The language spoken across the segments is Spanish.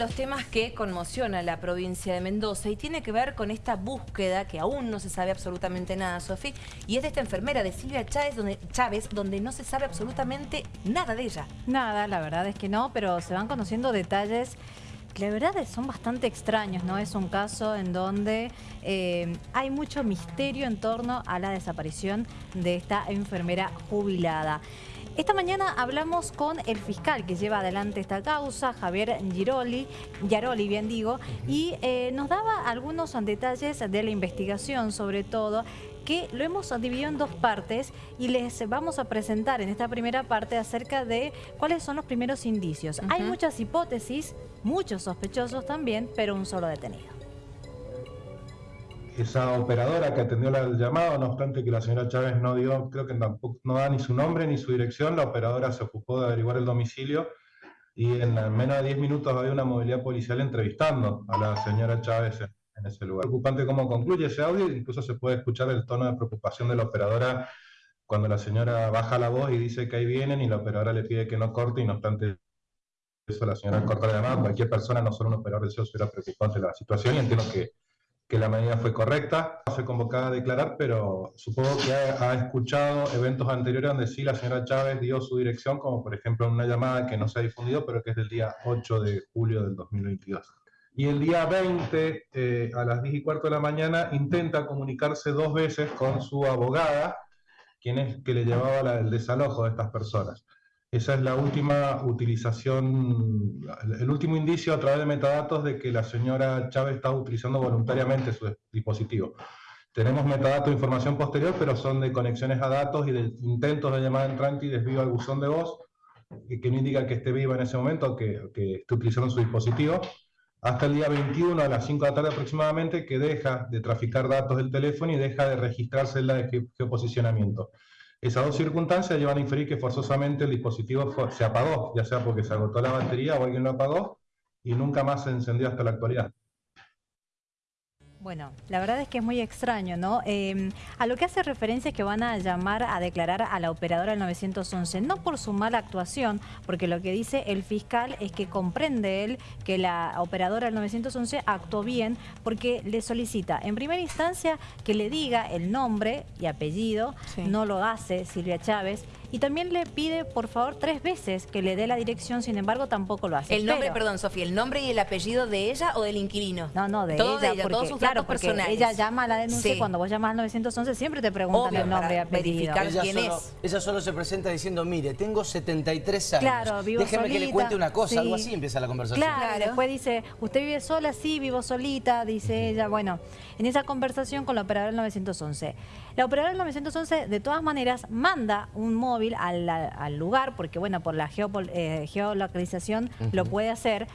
los temas que conmociona la provincia de Mendoza y tiene que ver con esta búsqueda que aún no se sabe absolutamente nada, Sofi, y es de esta enfermera de Silvia Chávez donde, Chávez, donde no se sabe absolutamente nada de ella. Nada, la verdad es que no, pero se van conociendo detalles que la verdad son bastante extraños, ¿no? Es un caso en donde eh, hay mucho misterio en torno a la desaparición de esta enfermera jubilada. Esta mañana hablamos con el fiscal que lleva adelante esta causa, Javier Giroli, Yaroli, bien digo, y eh, nos daba algunos detalles de la investigación, sobre todo, que lo hemos dividido en dos partes y les vamos a presentar en esta primera parte acerca de cuáles son los primeros indicios. Hay muchas hipótesis, muchos sospechosos también, pero un solo detenido esa operadora que atendió el llamado, no obstante que la señora Chávez no dio, creo que tampoco no da ni su nombre ni su dirección, la operadora se ocupó de averiguar el domicilio y en menos de 10 minutos había una movilidad policial entrevistando a la señora Chávez en, ese lugar. Preocupante cómo concluye ese audio, incluso se puede escuchar el tono de preocupación de la operadora cuando la señora baja la voz y dice que ahí vienen y la operadora le pide que no corte y no obstante eso la señora corta la llamada, cualquier persona, no solo un operador de SEO, era preocupante la situación y entiendo que que la medida fue correcta. No fue convocada a declarar, pero supongo que ha, escuchado eventos anteriores donde sí la señora Chávez dio su dirección, como por ejemplo en una llamada que no se ha difundido, pero que es del día 8 de julio del 2022. Y el día 20, eh, a las 10 y cuarto de la mañana, intenta comunicarse dos veces con su abogada, quien es que le llevaba el desalojo de estas personas. Esa es la última utilización, el último indicio a través de metadatos de que la señora Chávez está utilizando voluntariamente su dispositivo. Tenemos metadatos de información posterior, pero son de conexiones a datos y de intentos de llamada entrante y desvío al buzón de voz, que no indica que esté viva en ese momento que, que esté utilizando su dispositivo, hasta el día 21 a las 5 de la tarde aproximadamente, que deja de traficar datos del teléfono y deja de registrarse en la de geoposicionamiento. Esas dos circunstancias llevan a inferir que forzosamente el dispositivo se apagó, ya sea porque se agotó la batería o alguien lo apagó y nunca más se encendió hasta la actualidad. Bueno, la verdad es que es muy extraño, ¿no? Em, a lo que hace referencia es que van a llamar a declarar a la operadora del 911, no por su mala actuación, porque lo que dice el fiscal es que comprende él que la operadora del 911 actuó bien porque le solicita en primera instancia que le diga el nombre y apellido, no lo hace Silvia Chávez, y también le pide, por favor, tres veces que le dé la dirección, sin embargo, tampoco lo hace. El nombre, perdón, Sofía, ¿el nombre y el apellido de ella o del inquilino? No, no, de ella, de ella porque, todos sus claro, porque ella llama a la denuncia cuando vos llamas al 911 siempre te preguntan el nombre y apellido. Verificar quién es. Ella solo se presenta diciendo, mire, tengo 73 años. Claro, vivo Déjeme que le cuente una cosa, algo así empieza la conversación. Claro, después dice, ¿usted vive sola? Sí, vivo solita, dice ella. Bueno, en esa conversación con la operadora del 911. La operadora del 911, de todas maneras, manda un móvil al, lugar, porque bueno, por la eh, geolocalización lo puede hacer,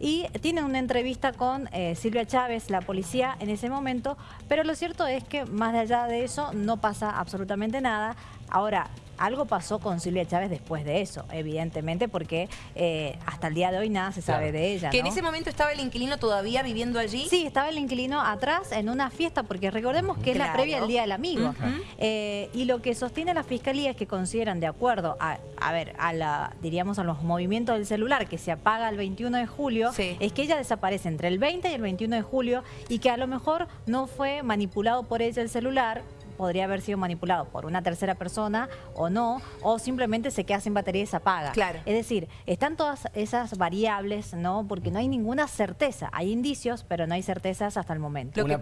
y tiene una entrevista con eh, Silvia Chávez, la policía, en ese momento, pero lo cierto es que más allá de eso no pasa absolutamente nada. Ahora, algo pasó con Silvia Chávez después de eso, evidentemente, porque eh, hasta el día de hoy nada se sabe de ella. ¿Que en ese momento estaba el inquilino todavía viviendo allí? Sí, estaba el inquilino atrás en una fiesta, porque recordemos que es la previa del Día del Amigo. Eh, y lo que sostiene la Fiscalía es que consideran, de acuerdo a, a ver, a la, diríamos a los movimientos del celular, que se apaga el 21 de julio, es que ella desaparece entre el 20 y el 21 de julio y que a lo mejor no fue manipulado por ella el celular, podría haber sido manipulado por una tercera persona o no, o simplemente se queda sin batería y se apaga. Claro. Es decir, están todas esas variables, ¿no? Porque no hay ninguna certeza. Hay indicios, pero no hay certezas hasta el momento. Una,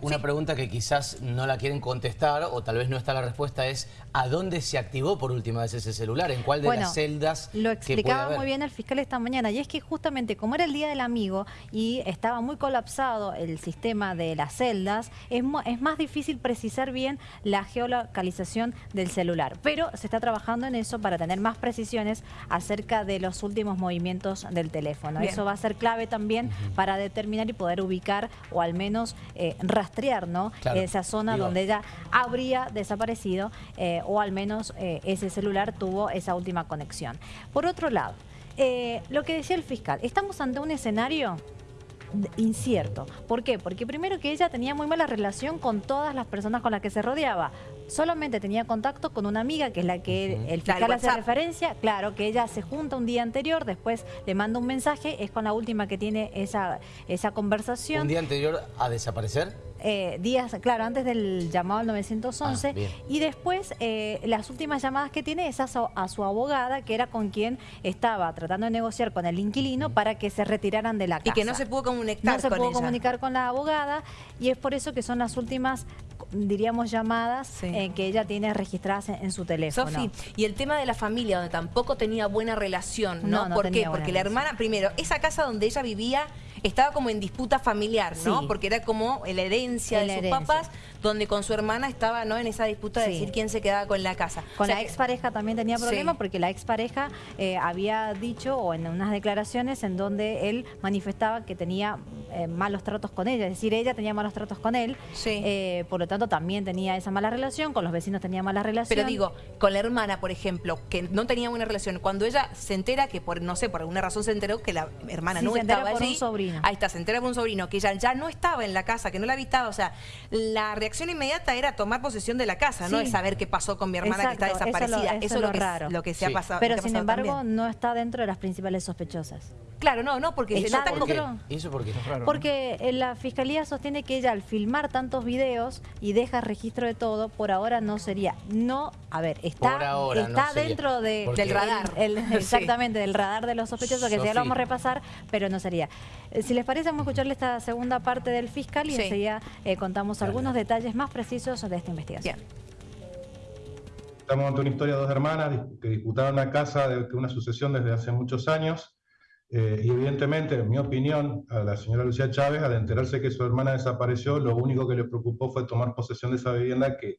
una pregunta que quizás no la quieren contestar o tal vez no está la respuesta es ¿a dónde se activó por última vez ese celular? ¿En cuál de las celdas? Lo explicaba muy bien el fiscal esta mañana y es que justamente como era el Día del Amigo y estaba muy colapsado el sistema de las celdas, es, es más difícil precisar bien la geolocalización del celular. Pero se está trabajando en eso para tener más precisiones acerca de los últimos movimientos del teléfono. Eso va a ser clave también para determinar y poder ubicar o al menos eh, rastrear ¿no? esa zona donde ella habría desaparecido eh, o al menos eh, ese celular tuvo esa última conexión. Por otro lado, lo que decía el fiscal, estamos ante un escenario incierto. ¿Por qué? Porque primero que ella tenía muy mala relación con todas las personas con las que se rodeaba. solamente tenía contacto con una amiga, que es la que el fiscal hace referencia, claro, que ella se junta un día anterior, después le manda un mensaje, es con la última que tiene esa, esa conversación. ¿Un día anterior a desaparecer? Eh, días, claro, antes del llamado al 911 ah, y después eh, las últimas llamadas que tiene es a su, abogada que era con quien estaba tratando de negociar con el inquilino para que se retiraran de la casa. Y que no se pudo comunicar No se pudo comunicar con la abogada y es por eso que son las últimas diríamos llamadas eh, que ella tiene registradas en, su teléfono. Sofi, y el tema de la familia donde tampoco tenía buena relación, ¿no? ¿Por qué? Porque la hermana, primero, esa casa donde ella vivía estaba como en disputa familiar, ¿no? Porque era como la herencia de sus papás, donde con su hermana estaba ¿no? en esa disputa de decir quién se quedaba con la casa. Con la expareja también tenía problemas porque la expareja eh, había dicho, o en unas declaraciones, en donde él manifestaba que tenía eh, malos tratos con ella, es decir, ella tenía malos tratos con él, eh, por lo tanto también tenía esa mala relación, con los vecinos tenía mala relación. Pero digo, con la hermana, por ejemplo, que no tenía buena relación, cuando ella se entera que por, no sé, por alguna razón se enteró que la hermana no estaba allí, un sobrino. ahí está, se entera por un sobrino, que ella ya no estaba en la casa, que no la habitaba, o sea, la reacción inmediata era tomar posesión de la casa, no es saber qué pasó con mi hermana que está desaparecida. Eso, es lo, raro. lo que se ha pasado. Pero sin embargo no está dentro de las principales sospechosas. Claro, no, no, porque ¿Eso por qué? ¿Eso porque Porque eh, la fiscalía sostiene que ella al filmar tantos videos y deja registro de todo, por ahora no sería. No, a ver, está, está dentro de, del radar. exactamente, del radar de los sospechosos, que ya lo vamos a repasar, pero no sería. Eh, si les parece, vamos a escucharle esta segunda parte del fiscal y enseguida eh, contamos algunos detalles más precisos de esta investigación. Estamos ante una historia de dos hermanas que disputaron la casa de una sucesión desde hace muchos años. Eh, y evidentemente, en mi opinión, a la señora Lucía Chávez, al enterarse que su hermana desapareció, lo único que le preocupó fue tomar posesión de esa vivienda que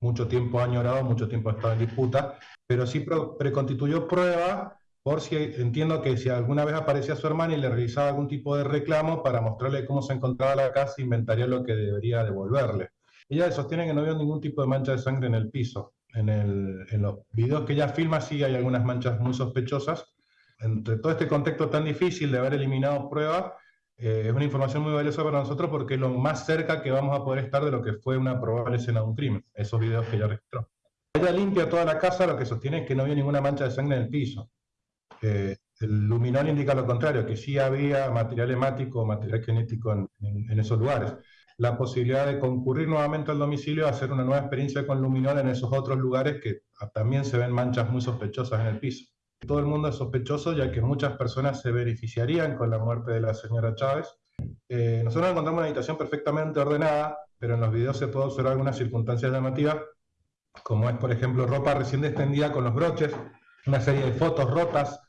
mucho tiempo ha añorado, mucho tiempo ha estado en disputa, pero sí preconstituyó prueba por si entiendo que si alguna vez aparecía su hermana y le realizaba algún tipo de reclamo para mostrarle cómo se encontraba la casa, inventaría lo que debería devolverle. Ella sostiene que no vio ningún tipo de mancha de sangre en el piso. En, en los videos que ella filma sí hay algunas manchas muy sospechosas, entre todo este contexto tan difícil de haber eliminado pruebas, eh, es una información muy valiosa para nosotros porque es lo más cerca que vamos a poder estar de lo que fue una probable escena de un crimen, esos videos que ella registró. Ella limpia toda la casa, lo que sostiene es que no había ninguna mancha de sangre en el piso. Eh, el luminol indica lo contrario, que sí había material hemático o material genético en, esos lugares. La posibilidad de concurrir nuevamente al domicilio hacer una nueva experiencia con luminol en esos otros lugares que también se ven manchas muy sospechosas en el piso. Todo el mundo es sospechoso ya que muchas personas se beneficiarían con la muerte de la señora Chávez. Eh, nosotros encontramos una habitación perfectamente ordenada, pero en los videos se puede observar algunas circunstancias llamativas, como es, por ejemplo, ropa recién extendida con los broches, una serie de fotos rotas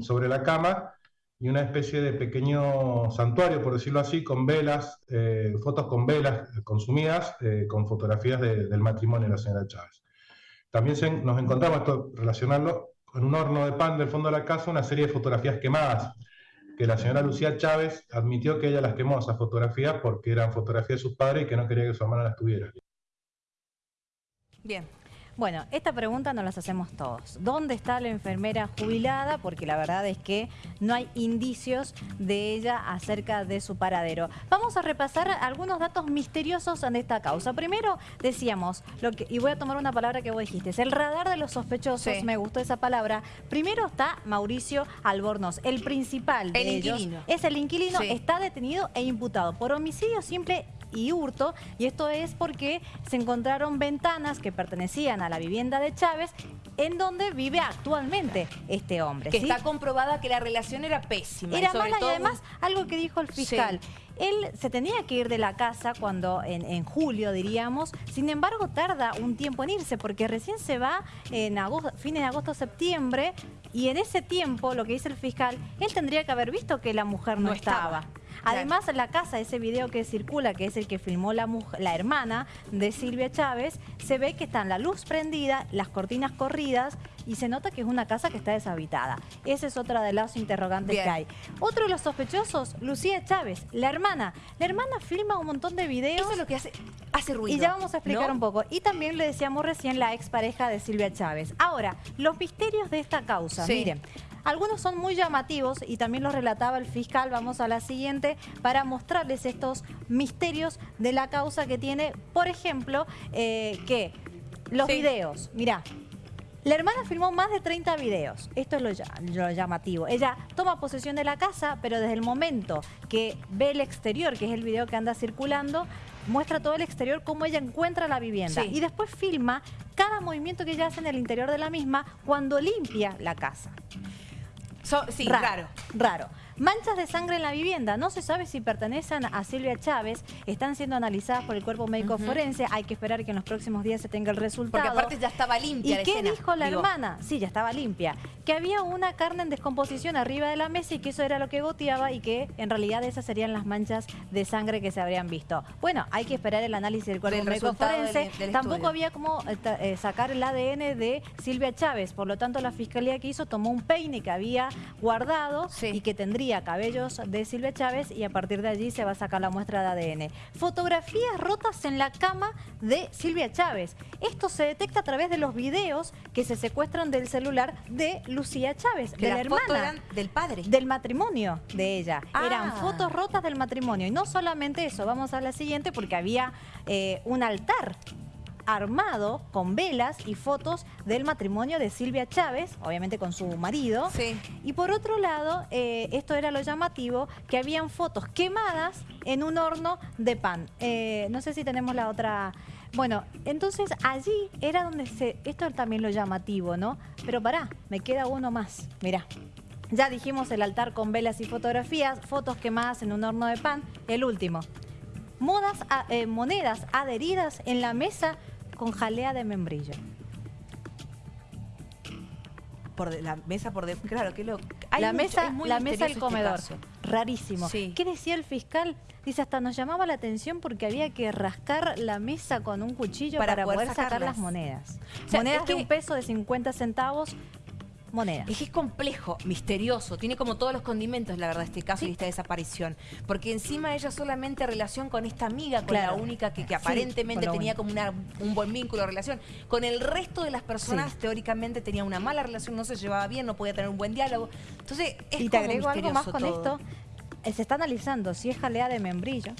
sobre la cama y una especie de pequeño santuario, por decirlo así, con velas, eh, fotos con velas consumidas, eh, con fotografías del matrimonio de la señora Chávez. También nos encontramos, esto relacionarlo, en un horno de pan del fondo de la casa una serie de fotografías quemadas, que la señora Lucía Chávez admitió que ella las quemó, esas fotografías, porque eran fotografías de sus padres y que no quería que su hermana las tuviera. Bien, bueno, esta pregunta nos las hacemos todos. ¿Dónde está la enfermera jubilada? Porque la verdad es que no hay indicios de ella acerca de su paradero. Vamos a repasar algunos datos misteriosos en esta causa. Primero, decíamos, lo que, y voy a tomar una palabra que vos dijiste, es el radar de los sospechosos, me gustó esa palabra. Primero está Mauricio Albornoz, el principal de el inquilino. Es el inquilino, está detenido e imputado por homicidio simple y hurto, y esto es porque se encontraron ventanas que pertenecían a la vivienda de Chávez en donde vive actualmente este hombre. Que está comprobada que la relación era pésima. Era mala y además algo que dijo el fiscal. Él se tenía que ir de la casa cuando en, julio, diríamos. Sin embargo, tarda un tiempo en irse porque recién se va en agosto, fines de agosto, septiembre. Y en ese tiempo, lo que dice el fiscal, él tendría que haber visto que la mujer no, estaba. Además, la casa, ese video que circula, que es el que filmó la, la hermana de Silvia Chávez, se ve que están la luz prendida, las cortinas corridas y se nota que es una casa que está deshabitada. Esa es otra de las interrogantes que hay. Otro de los sospechosos, Lucía Chávez, la hermana. La hermana filma un montón de videos. Eso es lo que hace, hace ruido. Y ya vamos a explicar un poco. Y también le decíamos recién la expareja de Silvia Chávez. Ahora, los misterios de esta causa. Miren, algunos son muy llamativos y también los relataba el fiscal. Vamos a la siguiente para mostrarles estos misterios de la causa que tiene, por ejemplo, eh, que los videos, mirá, la hermana filmó más de 30 videos. Esto es lo, llamativo. Ella toma posesión de la casa, pero desde el momento que ve el exterior, que es el video que anda circulando, muestra todo el exterior, cómo ella encuentra la vivienda. Y después filma cada movimiento que ella hace en el interior de la misma cuando limpia la casa. Sí, raro. Raro. Manchas de sangre en la vivienda. No se sabe si pertenecen a Silvia Chávez. Están siendo analizadas por el cuerpo médico forense. Hay que esperar que en los próximos días se tenga el resultado. Porque aparte ya estaba limpia ¿Y qué dijo la hermana? Sí, ya estaba limpia. Que había una carne en descomposición arriba de la mesa y que eso era lo que goteaba y que en realidad esas serían las manchas de sangre que se habrían visto. Bueno, hay que esperar el análisis del cuerpo médico forense. Tampoco había como eh, eh, sacar el ADN de Silvia Chávez. Por lo tanto, la fiscalía que hizo tomó un peine que había guardado y que tendría cabellos de Silvia Chávez y a partir de allí se va a sacar la muestra de ADN. Fotografías rotas en la cama de Silvia Chávez. Esto se detecta a través de los videos que se secuestran del celular de Lucía Chávez, de la hermana. del padre. Del matrimonio de ella. Eran ah. fotos rotas del matrimonio. Y no solamente eso, vamos a la siguiente porque había eh, un altar armado con velas y fotos del matrimonio de Silvia Chávez, obviamente con su marido. Sí. Y por otro lado, eh, esto era lo llamativo, que habían fotos quemadas en un horno de pan. Eh, no sé si tenemos la otra... Bueno, entonces allí era donde se... Esto es también lo llamativo, ¿no? Pero pará, me queda uno más. Mirá. Ya dijimos el altar con velas y fotografías, fotos quemadas en un horno de pan. El último. Modas, eh, monedas adheridas en la mesa con jalea de membrillo. Por la mesa por de, claro que lo la mesa la mesa del este comedor. rarísimo. Qué decía el fiscal dice hasta nos llamaba la atención porque había que rascar la mesa con un cuchillo para, poder, sacar las monedas. Monedas de un peso de 50 centavos moneda. Es que es complejo, misterioso, tiene como todos los condimentos, la verdad, este caso y esta desaparición. Porque encima ella solamente relación con esta amiga, con la única que, aparentemente tenía como un buen vínculo, relación. Con el resto de las personas, teóricamente, tenía una mala relación, no se llevaba bien, no podía tener un buen diálogo. Entonces, es Y te agrego algo más con esto. Eh, se está analizando si es jalea de membrillo,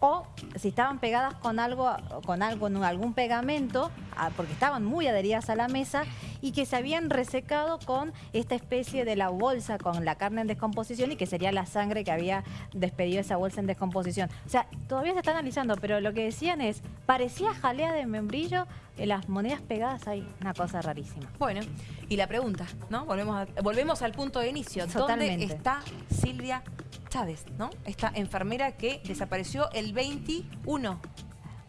o si estaban pegadas con algo, con algo, algún pegamento, ah, porque estaban muy adheridas a la mesa y que se habían resecado con esta especie de la bolsa con la carne en descomposición y que sería la sangre que había despedido esa bolsa en descomposición. O sea, todavía se está analizando, pero lo que decían es, parecía jalea de membrillo en las monedas pegadas hay una cosa rarísima. Bueno, y la pregunta, ¿no? Volvemos, volvemos al punto de inicio. ¿Dónde está Silvia Chávez, ¿no? Esta enfermera que desapareció el 21.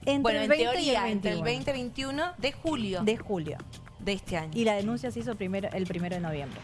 Entre bueno, el en 20 teoría, entre el 20 y 21 de julio. De julio. De este año. Y la denuncia se hizo primero, el primero de noviembre.